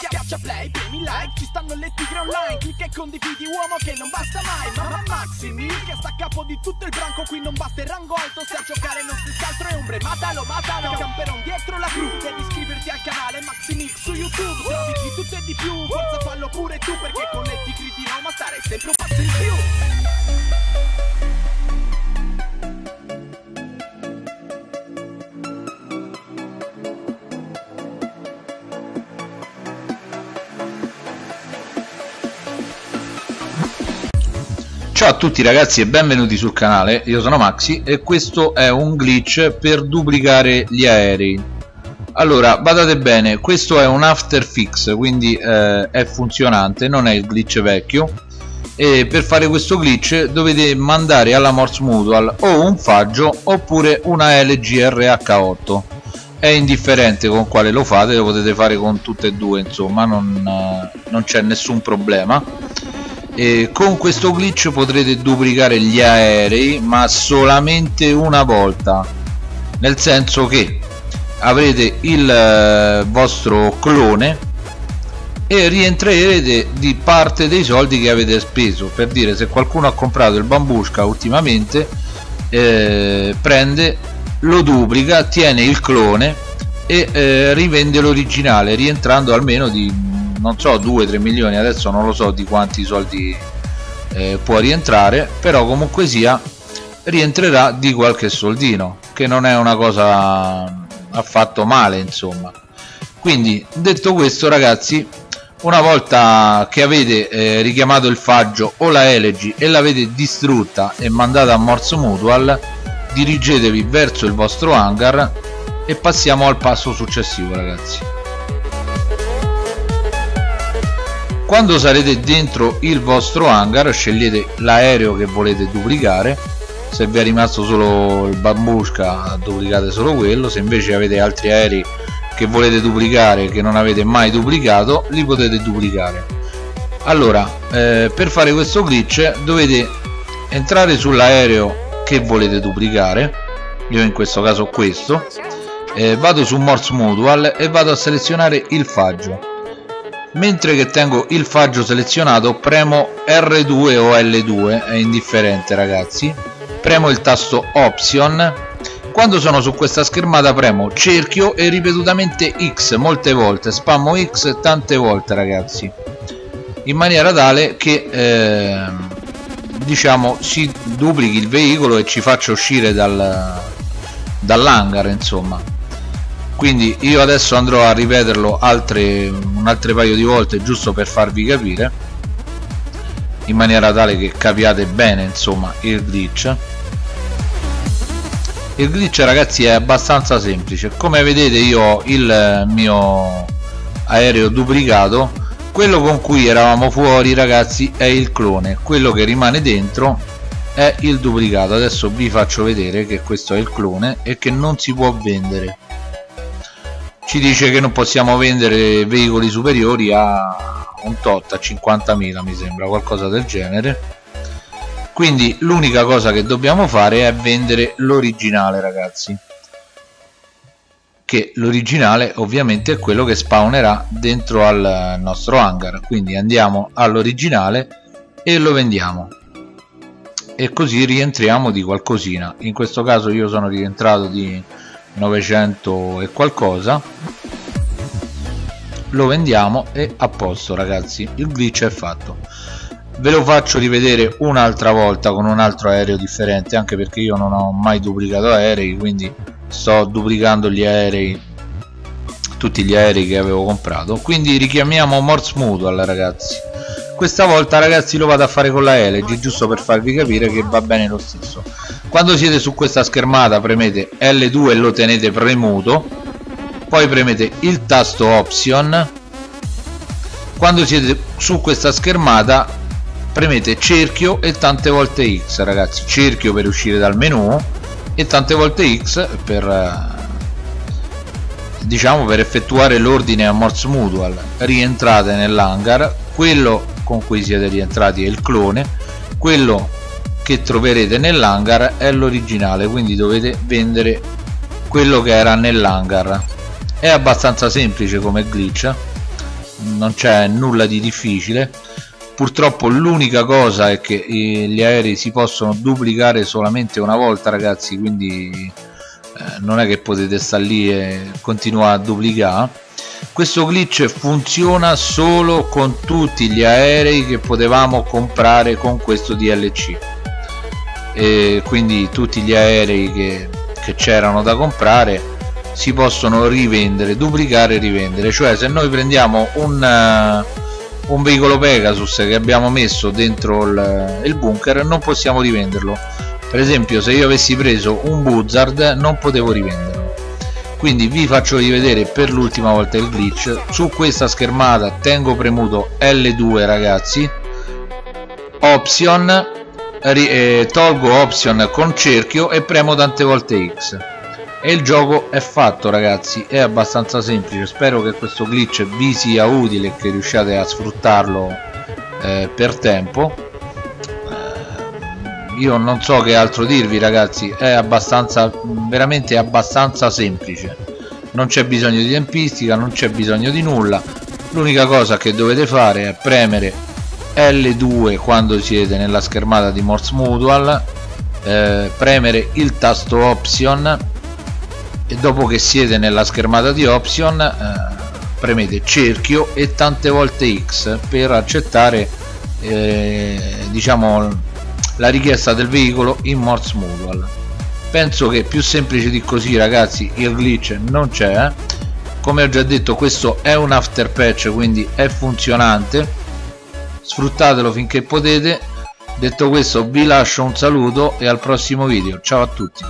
Schiaccia play, premi like, ci stanno le tigre online. Clicca e condividi uomo che non basta mai. Mamma Maximi, che sta a capo di tutto il branco. Qui non basta il rango alto, se a giocare non si altro è ombre. Matalo, matalo, camperon dietro la cru. Devi iscriverti al canale Maximix su YouTube. Trovi di tutto e di più, forza fallo pure tu Perché con le tigre di Roma stare sempre un passo in più Ciao a tutti ragazzi e benvenuti sul canale, io sono Maxi e questo è un glitch per duplicare gli aerei. Allora badate bene questo è un after fix quindi eh, è funzionante non è il glitch vecchio. E per fare questo glitch dovete mandare alla Morse Mutual o un faggio oppure una LGRH8 è indifferente con quale lo fate lo potete fare con tutte e due insomma non, eh, non c'è nessun problema e con questo glitch potrete duplicare gli aerei ma solamente una volta. Nel senso che avrete il eh, vostro clone e rientrerete di parte dei soldi che avete speso. Per dire se qualcuno ha comprato il bambushka ultimamente eh, prende lo duplica tiene il clone e eh, rivende l'originale rientrando almeno di non so 2-3 milioni adesso non lo so di quanti soldi eh, può rientrare però comunque sia rientrerà di qualche soldino che non è una cosa affatto male insomma. Quindi detto questo ragazzi una volta che avete eh, richiamato il faggio o la elegy e l'avete distrutta e mandata a Morse Mutual dirigetevi verso il vostro hangar e passiamo al passo successivo ragazzi quando sarete dentro il vostro hangar scegliete l'aereo che volete duplicare. Se vi è rimasto solo il bambushka duplicate solo quello. Se invece avete altri aerei che volete duplicare che non avete mai duplicato li potete duplicare. Allora eh, per fare questo glitch dovete entrare sull'aereo che volete duplicare. Io in questo caso questo. Eh, vado su Morse Mutual e vado a selezionare il faggio mentre che tengo il faggio selezionato premo R2 o L2 è indifferente ragazzi. Premo il tasto option. Quando sono su questa schermata premo cerchio e ripetutamente X molte volte. Spammo X tante volte ragazzi. In maniera tale che eh, diciamo si duplichi il veicolo e ci faccia uscire dal, dall'hangar insomma quindi io adesso andrò a ripeterlo altre, un altro paio di volte giusto per farvi capire in maniera tale che capiate bene insomma il glitch. Il glitch ragazzi è abbastanza semplice. Come vedete io ho il mio aereo duplicato. Quello con cui eravamo fuori ragazzi è il clone. Quello che rimane dentro è il duplicato. Adesso vi faccio vedere che questo è il clone e che non si può vendere ci dice che non possiamo vendere veicoli superiori a un tot a 50.000 mi sembra qualcosa del genere. Quindi l'unica cosa che dobbiamo fare è vendere l'originale ragazzi. Che l'originale ovviamente è quello che spawnerà dentro al nostro hangar. Quindi andiamo all'originale e lo vendiamo. E così rientriamo di qualcosina. In questo caso io sono rientrato di 900 e qualcosa. Lo vendiamo e a posto ragazzi. Il glitch è fatto. Ve lo faccio rivedere un'altra volta con un altro aereo differente anche perché io non ho mai duplicato aerei quindi sto duplicando gli aerei tutti gli aerei che avevo comprato. Quindi richiamiamo Morse Mutual ragazzi questa volta ragazzi lo vado a fare con la LG giusto per farvi capire che va bene lo stesso. Quando siete su questa schermata premete L2 e lo tenete premuto. Poi premete il tasto option. Quando siete su questa schermata premete cerchio e tante volte X ragazzi. Cerchio per uscire dal menu e tante volte X per eh, diciamo per effettuare l'ordine a Morse Mutual. Rientrate nell'hangar. Quello con cui siete rientrati è il clone. Quello che troverete nell'hangar è l'originale quindi dovete vendere quello che era nell'hangar. È abbastanza semplice come glitch non c'è nulla di difficile. Purtroppo l'unica cosa è che eh, gli aerei si possono duplicare solamente una volta ragazzi quindi eh, non è che potete stare lì e continuare a duplicare questo glitch funziona solo con tutti gli aerei che potevamo comprare con questo DLC e quindi tutti gli aerei che, c'erano da comprare si possono rivendere, duplicare e rivendere. Cioè se noi prendiamo un, uh, un veicolo Pegasus che abbiamo messo dentro il, il bunker non possiamo rivenderlo. Per esempio se io avessi preso un Buzzard non potevo rivenderlo quindi vi faccio rivedere per l'ultima volta il glitch. Su questa schermata tengo premuto L2 ragazzi. Option eh, tolgo option con cerchio e premo tante volte X. E il gioco è fatto ragazzi. È abbastanza semplice. Spero che questo glitch vi sia utile e che riusciate a sfruttarlo eh, per tempo io non so che altro dirvi ragazzi. È abbastanza veramente abbastanza semplice. Non c'è bisogno di tempistica non c'è bisogno di nulla. L'unica cosa che dovete fare è premere L2 quando siete nella schermata di Morse Mutual eh, premere il tasto option e dopo che siete nella schermata di option eh, premete cerchio e tante volte X per accettare eh, diciamo la richiesta del veicolo in Morse Mutual penso che più semplice di così ragazzi il glitch non c'è eh. come ho già detto questo è un after patch quindi è funzionante. Sfruttatelo finché potete. Detto questo vi lascio un saluto e al prossimo video. Ciao a tutti